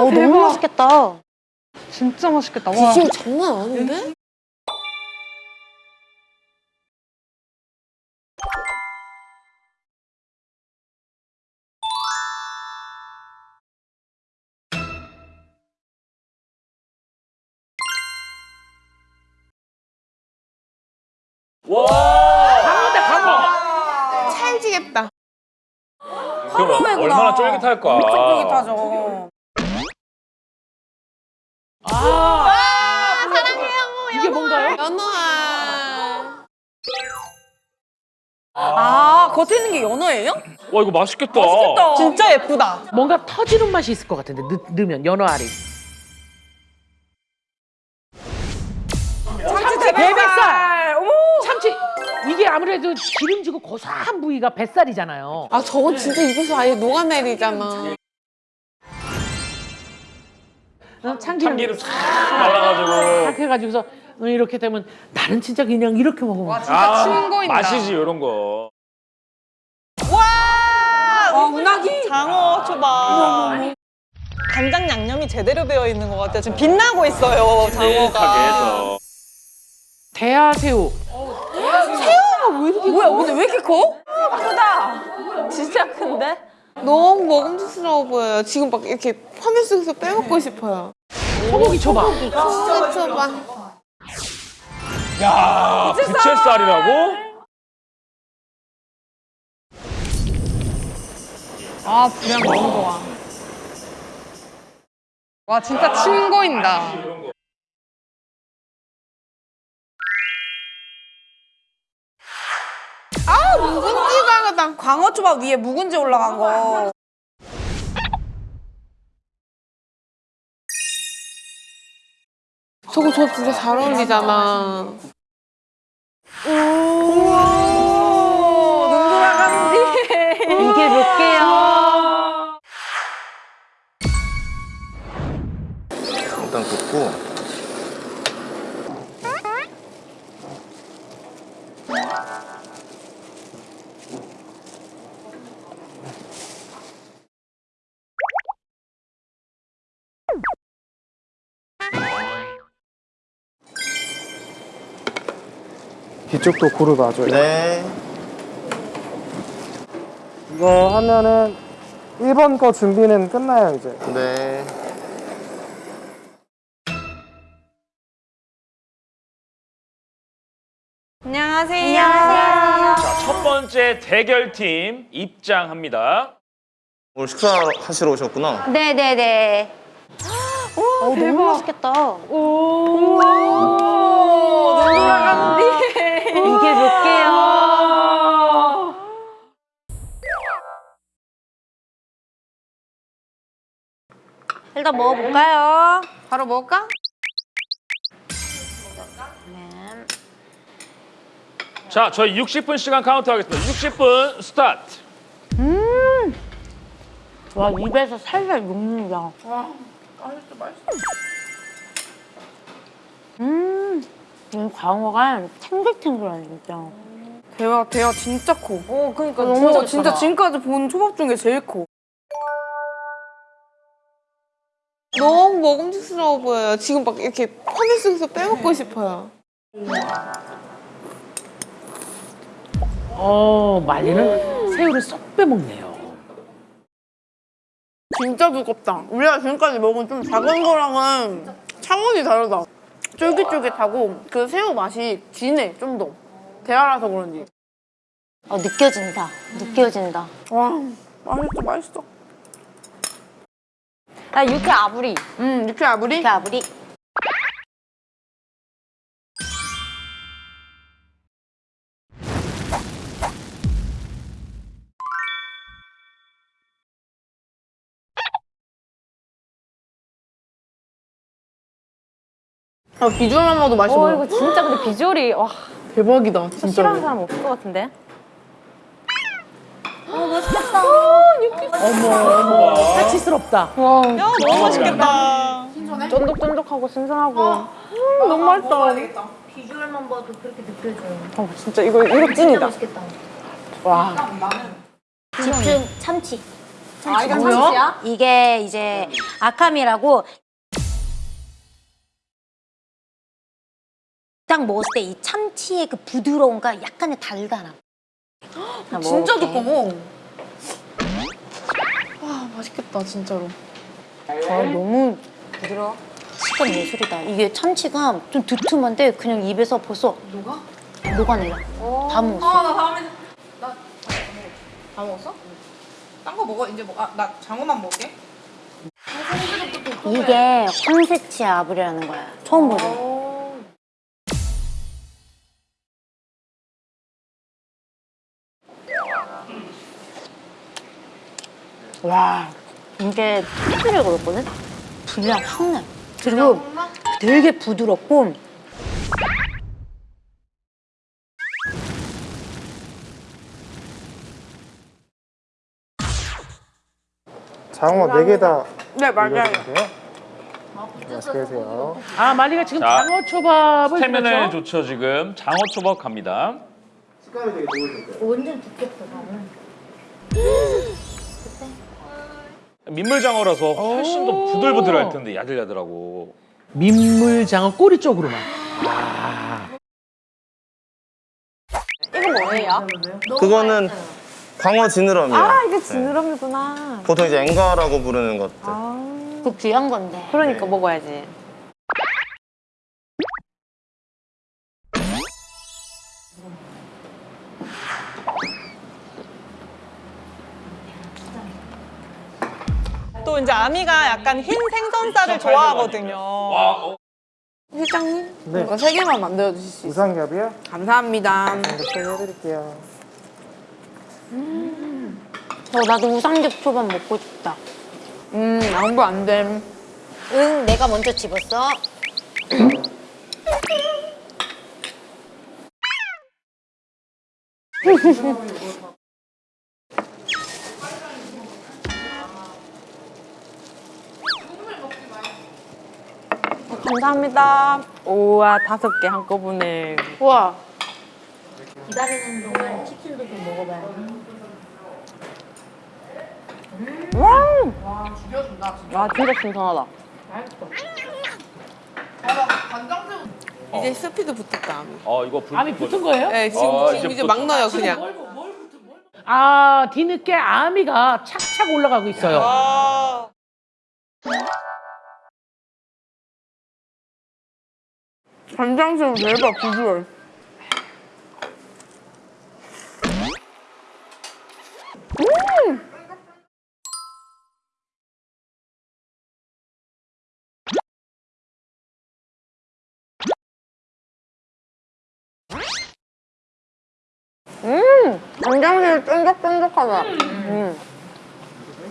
어, 너무 맛있겠다. 진짜 맛있겠다. 와. 비주얼 장난 아닌데? 강어다 강어. 찰지겠다. 그럼 얼마나 쫄깃할까. 엄청 쫄깃하죠. 아, 사랑해요. 이게 뭔가요? 연어아. 아, 겉에 있는 게 연어예요? 와 이거 맛있겠다. 진짜 예쁘다. 뭔가 터지는 맛이 있을 것 같은데 넣, 넣으면 연어 알이 참치 대뱃살! 어머. 참치 이게 아무래도 기름지고 고소한 부위가 뱃살이잖아요 아 저건 진짜 입에서 아예 녹아내리잖아. 참기름 참기름 싹 말라가지고. 딱 해가지고서 이렇게 되면 나는 진짜 그냥 이렇게 먹으면 진짜 침 고인다. 맛이지 이런 거. 와, 운하기. 장어 초밥. 간장 양념이 제대로 배어 있는 것 같아요. 지금 빛나고 있어요, 장어가. 대하새우 뭐야, 근데 왜 이렇게 커? 크다. 진짜 큰데? 너무 먹음직스러워 보여요. 지금 막 이렇게 화면 속에서 빼먹고 싶어요. 소고기 초밥 소고기 초밥. 야 부채살이라고? 아, 분량 너무 좋아. 와, 진짜 침 고인다. 묵은지가 하다. 광어 초밥 위에 묵은지 올라간 거. 저거 저 진짜 잘 어울리잖아. 뒤쪽도 고루 놔줘요. 네 이거 하면은 1번 거 준비는 끝나요, 이제. 네. 안녕하세요. 자, 첫 번째 대결팀 입장합니다. 오늘 식사하시러 오셨구나 네네네. 어, 너무 맛있겠다. 눈 돌아 일단 먹어볼까요? 바로 먹을까? 자, 저희 60분 시간 카운트 하겠습니다. 60분 스타트. 와, 입에서 살살 녹는다. 음, 이 광어가 탱글탱글하네, 진짜. 대화, 대화 진짜 커. 어, 그러니까 너무 진짜. 진짜 지금까지 본 초밥 중에 제일 커. 너무 먹음직스러워 보여요. 지금 막 이렇게 화면 속에서 빼먹고 싶어요. 어 말리는 새우를 쏙 빼먹네요 진짜 두껍다. 우리가 지금까지 먹은 좀 작은 거랑은 차원이 다르다. 쫄깃쫄깃하고 그 새우 맛이 진해, 좀 더. 대하라서 그런지. 어, 느껴진다. 느껴진다. 와, 맛있어, 맛있어. 아, 육회 아부리. 음, 육회 아부리? 육회 아부리. 아, 비주얼만 봐도 맛있어 어. 이거 진짜 근데 비주얼이, 와, 대박이다, 진짜. 싫어하는 사람 없을 것 같은데? 사치스럽다 야, 너무 맛있겠다. 쫀득쫀득하고 신선하고. 너무 맛있다. 비주얼만 봐도 그렇게 느껴져요. 어, 진짜 이거, 이거 찐이다. 맛있겠다. 와. 집중 참치. 아, 이건 참치야? 이게 이제 아캄이라고 딱 먹었을 때 이 참치의 그 부드러움과 약간의 달달함. 진짜 두꺼워. 와 맛있겠다 진짜로. 아, 너무 부드러워. 식감 예술이다. 이게 참치가 좀 두툼한데 그냥 입에서 벌써 녹아? 녹아내려. 다 먹었어. 아나 다음에 나 다 먹었어? 딴 거 먹어 이제 뭐, 아, 나 장어만 먹게. 이게 황새치 아브리라는 거야. 처음 보는. 와, 이게 특별히 그렇거든? 분량 확 나. 그리고 되게 부드럽고 장어 4개 다 네 맞아요. 올려주세요. 맛있게 드세요. 아 마리가 지금 자, 장어 초밥을 스태미나에 그렇죠? 좋죠 지금. 장어 초밥 갑니다. 식감이 되게 좋으실 거예요. 완전 두껍다, 나는. 민물장어라서 훨씬 더 부들부들할 텐데 야들야들하고. 민물 장어 꼬리 쪽으로만. 이거 뭐예요? 그거는 광어 지느러미요. 아, 이게 지느러미구나. 보통 이제 앵가라고 부르는 것들. 그 귀한 건데. 그러니까 먹어야지. 또 이제 아미가 약간 흰 생선살을 좋아하거든요. 와, 어, 회장님 네. 이거 세 개만 만들어 주실 수 있어요? 우상겹이요? 감사합니다. 이렇게 해드릴게요. 어, 나도 우삼겹 초밥 먹고 싶다. 음 양보 안 됨. 응, 내가 먼저 집었어. 감사합니다. 우와, 다섯 개 한꺼번에. 우와. 기다리는 동안 치킨도 좀 먹어봐야 돼. 와, 진짜 신선하다. 이제 스피드 붙었다. 어 이거 불. 암이 붙은 거예요? 네 지금, 아, 지금 이제 이제 붙- 막 넣어요 그냥. 아 뒤늦게 아미가 착착 올라가고 있어요. 아, 간장새우 대박 비주얼. 간장새우 쫀득쫀득하다.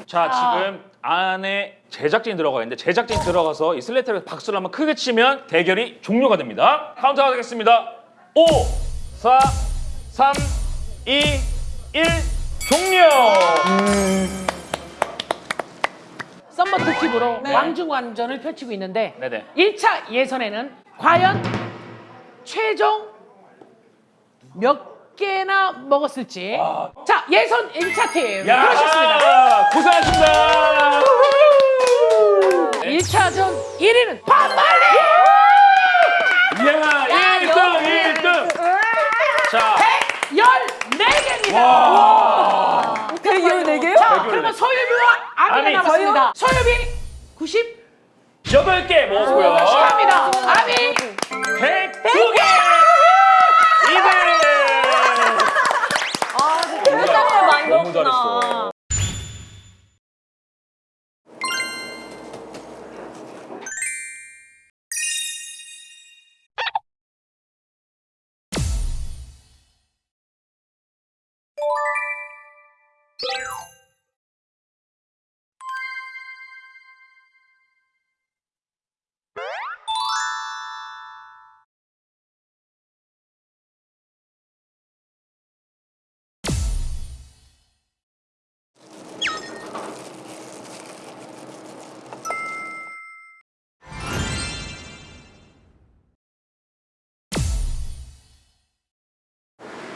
자 지금 안에 제작진이 들어가 있는데 제작진 들어가서 이 슬레이트를 박수를 한번 크게 치면 대결이 종료가 됩니다. 카운트 하겠습니다. 5, 4, 3, 2, 1 종료. 썸머 특집으로 왕중왕전을 펼치고 있는데 네네. 1차 예선에는 과연 최종 몇 개나 먹었을지 자 예선 1차 팀 야, 그러셨습니다 고생하셨습니다. 1차전 1위는 반말리 이야, 1등, 1등. 자, 14개입니다 대결 네 개요? 자 대결 그러면 네. 소유비와 아미가 아미. 남았습니다 소유비 90 8개 먹었고요. 축하합니다 아미 102개.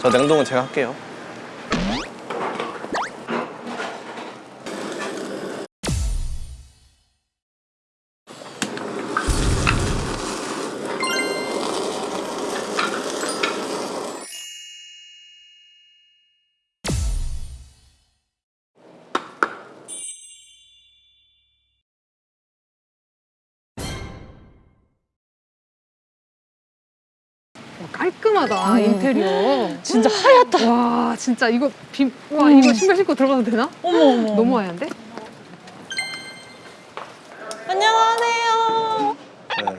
저 냉동은 제가 할게요. 깔끔하다 인테리어. 진짜 하얗다. 와 진짜 이거 비, 와 이거 신발 신고 들어가도 되나? 어머 어머. 너무 하얀데? 안녕하세요. 네.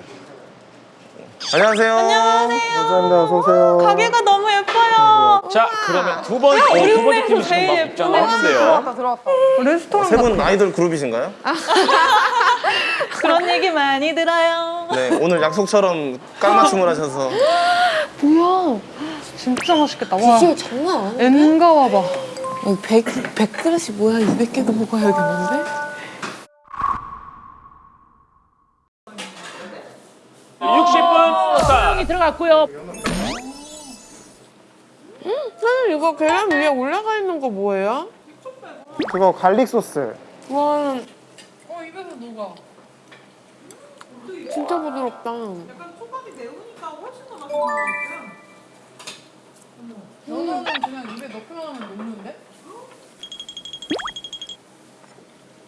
안녕하세요. 안녕하세요. 감사합니다. 어서 오세요. 가게가 너무 예뻐요. 자 그러면 두 번째 어, 두 번째 팀이 지금 제일 막 예쁘네. 입장을 하는데요. 들어왔다. 레스토랑 세 분 아이돌 그룹이신가요? 그런 얘기 많이 들어요. 네, 오늘 약속처럼 깡맞춤을 하셔서 뭐야? 진짜 맛있겠다. 와. 장난 아니야. 엔가와 봐. 100, 100그릇이 뭐야? 200개도 먹어야겠는데? 60분 스타트. 형이 들어갔고요. 사장님 이거 계란 위에 올라가 있는 거 뭐예요? 그거 garlic 소스. 와. 어 입에서 녹아. 진짜 부드럽다.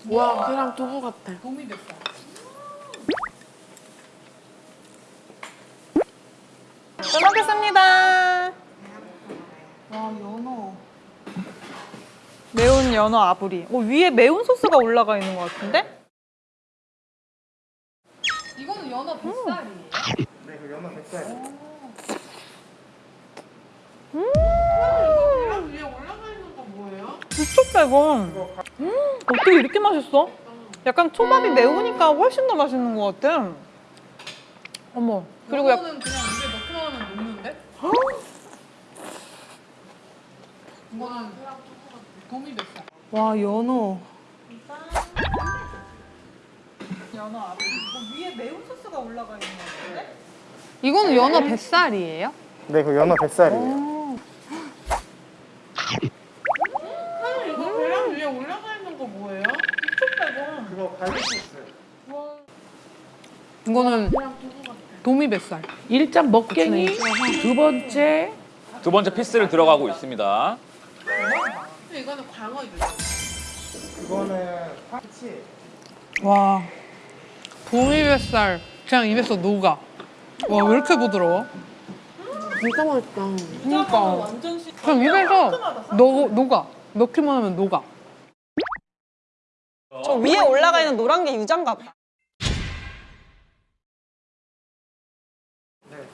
와 계란 두부 같아. 잘 먹겠습니다. 와 연어. 매운 연어 아부리. 어, 위에 매운 소스가 올라가 있는 것 같은데? 이거 음 어떻게 이렇게 맛있어? 약간 초밥이 음. 매우니까 훨씬 더 맛있는 것 같아 어머 그리고 약... 이거는 그냥 입에 넣고 하면 녹는데? 이거는 도미 뱃살 와 연어 연어 앞에 이거 위에 매운 소스가 올라가 있는 것 같은데? 이거는 연어 뱃살이에요? 네, 그 연어 뱃살이에요. 이거는 도미 뱃살. 일단 먹갱이, 두 번째 두 번째 피스를 들어가고 있습니다. 이거는 광어죠. 그거는 파치. 와 도미 뱃살 그냥 입에서 녹아. 와 왜 이렇게 부드러워? 진짜 맛있다. 그러니까. 그냥 입에서 녹, 녹아. 넣기만 하면 녹아. 저 위에 올라가 있는 노란 게 유자인가 봐.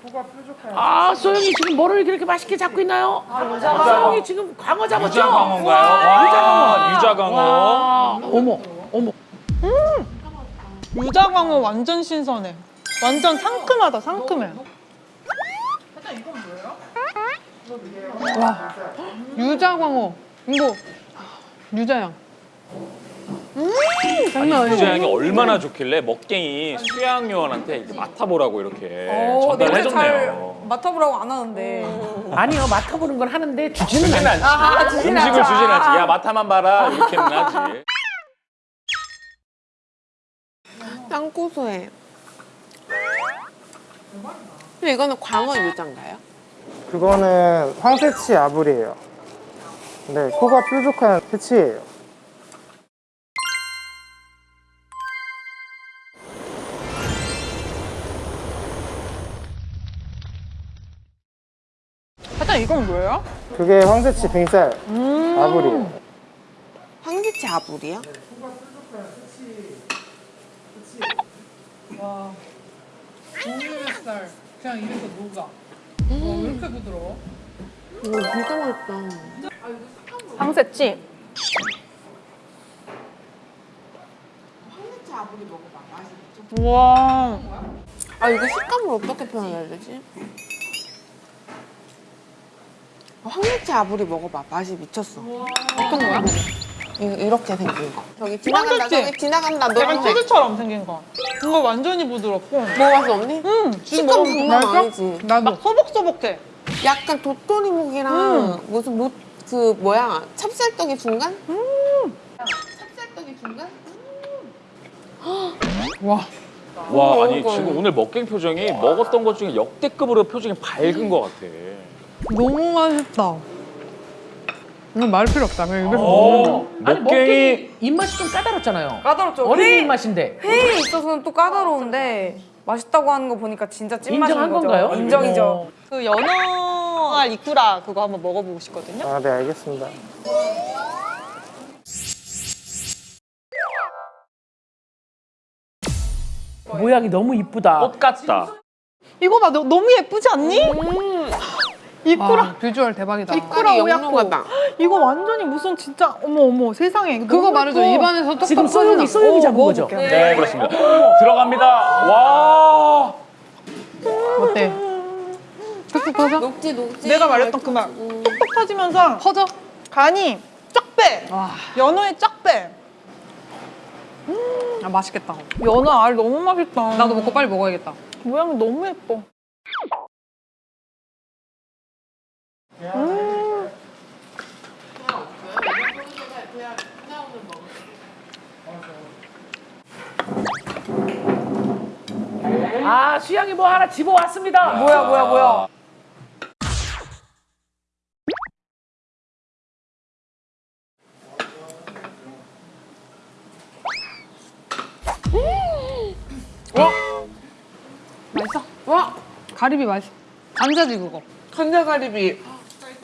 소가 뾰족한. 아 소영이 지금 뭐를 그렇게 맛있게 잡고 있나요? 소영이 지금 광어 잡았죠? 유자광어인가요? 와, 와, 유자광어. 와, 어머 어머 유자광어 완전 신선해. 완전 상큼하다, 상큼해. 유자광어. 이거 유자향. 장난 아니지? 유자향이 얼마나 좋길래 먹갱이 수양 요원한테 이렇게 맡아보라고 이렇게 전달을 해줬네요. 맡아보라고 안 하는데. 아니요 맡아보는 건 하는데 주지는 주진 않아. 않지. 음식을 주진 않지. 야 맡아만 봐라 이렇게는 하지. 짱 고소해. 근데 이거는 광어 유자인가요? 그거는 황새치 아불이에요. 네, 코가 뾰족한 새치예요. 이건 뭐예요? 그게 황새치 빙살 아불이에요. 황새치 아불이요? 도미 뱃살 그냥 입에서 녹아. 와왜 이렇게 부드러워? 이거 진짜 맛있다. 황새치. 와. 아 이거 식감을 어떻게 표현해야 되지? 아, 황새치 아불이 먹어봐. 맛이 미쳤어. 어떤 거야? 이, 이렇게 생긴 거. 저기 지나간다. 황새치. 저기 지나간다. 약간 노란색. 치즈처럼 생긴 거. 이거 완전히 부드럽고. 먹어봤어 언니? 음, 식감 장난 아니지. 나도. 막 소복소복해. 약간 도토리묵이랑 무슨 무, 그 뭐야 찹쌀떡이 중간? 찹쌀떡이 중간? 와와 아니 지금 오늘 먹갱 표정이 먹었던 것 중에 역대급으로 표정이 밝은 것 같아. 너무 맛있다. 이거 말 필요 없다. 그냥 입에서 어, 먹는 거. 아니 먹갱이 입맛이 좀 까다롭잖아요. 까다롭죠. 어린이 입맛인데 회에 있어서는 또 까다로운데 맛있다고 하는 거 보니까 진짜 찐맛인 거죠. 건가요? 인정이죠. 그 연어알 이쿠라 그거 한번 먹어보고 싶거든요. 아, 네, 알겠습니다. 모양이 너무 이쁘다. 꽃 같다. 이거 봐, 너, 너무 예쁘지 않니? 이쿠라, 아, 비주얼 대박이다. 이쿠라 오야코. 이거 완전히 무슨 진짜 어머 어머 세상에. 그거 말이죠. 입안에서 지금 소영이 소영이 잡은 거죠? 먹어볼게요. 네, 그렇습니다. 들어갑니다. 와. 어때? 톡톡 터져? 녹지 녹지. 내가 말했던 그 말. 톡톡 터지면서 퍼져? 간이 쫙 빼. 와, 연어에 쫙 빼. 아, 맛있겠다. 연어 알 너무 맛있다. 나도 먹고 빨리 먹어야겠다. 모양이 너무 예뻐. 아 수양이 뭐 하나 집어왔습니다. 뭐야 뭐야 뭐야. 맛있어? 와! 가리비 맛있어. 감자지 그거. 간장가리비.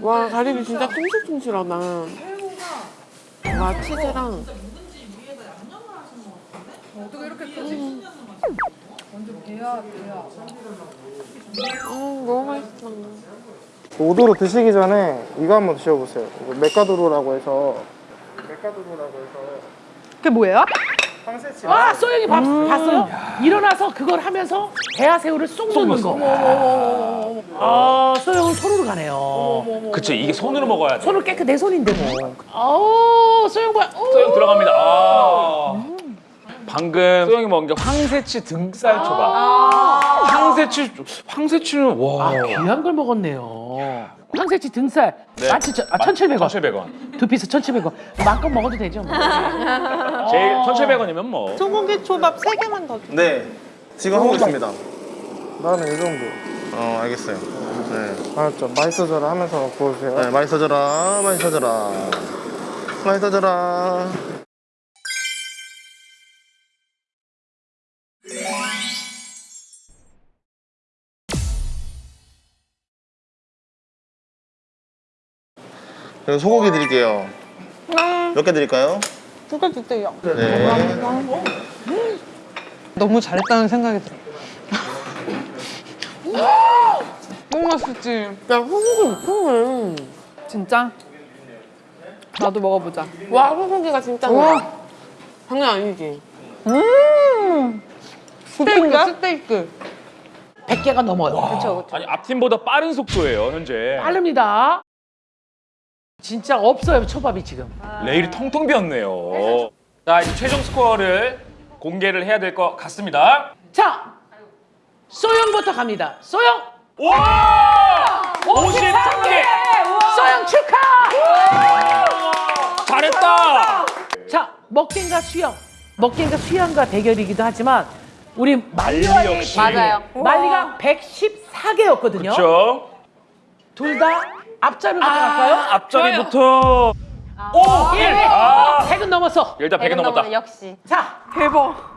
와 가리비 진짜 퉁실퉁실하다. 와 치즈랑 어떻게 이렇게 크지? 완전 배야, 배야. 음 너무 맛있어. 오도로 드시기 전에 이거 한번 드셔보세요. 이거 메카도로라고 해서 메카도로라고 해서 그게 뭐예요? 황새치. 아 소영이 밥 봤어요? 일어나서 그걸 하면서 대하새우를 쏙 넣는 거. 아 소영은 손으로 가네요. 그쵸, 이게 손으로 먹어야 돼. 손을 깨끗 내 손인데 뭐. 아우 소영? 어. 소영 들어갑니다. 아. 방금 소영이 먹은 게 황새치 등살 초밥. 황새치, 황새치는 와. 아 귀한 걸 먹었네요. 황새치 등살 네. 17,000, 아 1,700원. 1,700원. 두 피스 1,700원. 마음껏 먹어도 되죠 뭐. 제일 1,700원이면 뭐. 소고기 초밥 세개만더 줘. 네. 지금 하고 있습니다. 나는 이 정도. 어, 알겠어요. 네. 알았죠? 맛있어져라 하면서 구워주세요. 네, 맛있어져라, 맛있어져라. 맛있어져라. 그리고 소고기 드릴게요. 몇개 드릴까요? 두 개 주세요. 네. 너무 잘했다는 생각이 들어. 너무 맛있지? 야 소고기 엄청해. 진짜? 나도 먹어보자. 와 소고기가 진짜 와. 장난 아니지. 스테이크, 스테이크. 100개가 넘어요. 그렇죠. 아니, 앞팀보다 빠른 속도예요, 현재. 빠릅니다. 진짜 없어요 초밥이 지금. 레일이 텅텅 비었네요. 자, 이제 최종 스코어를 공개를 해야 될 것 같습니다. 자 소영부터 갑니다. 소영 와! 53개! 소영 축하! 잘했다! 자 먹갱과 수영 먹갱과 수영과 대결이기도 하지만 우리 말리 말리와의 역시. 맞아요. 말리가 114개였거든요. 그렇죠? 둘다 앞자리로 들어갈까요? 아, 앞자리부터 오! 1! 아, 100은 넘었어 일단 100은, 100은 넘었다 역시 자! 대박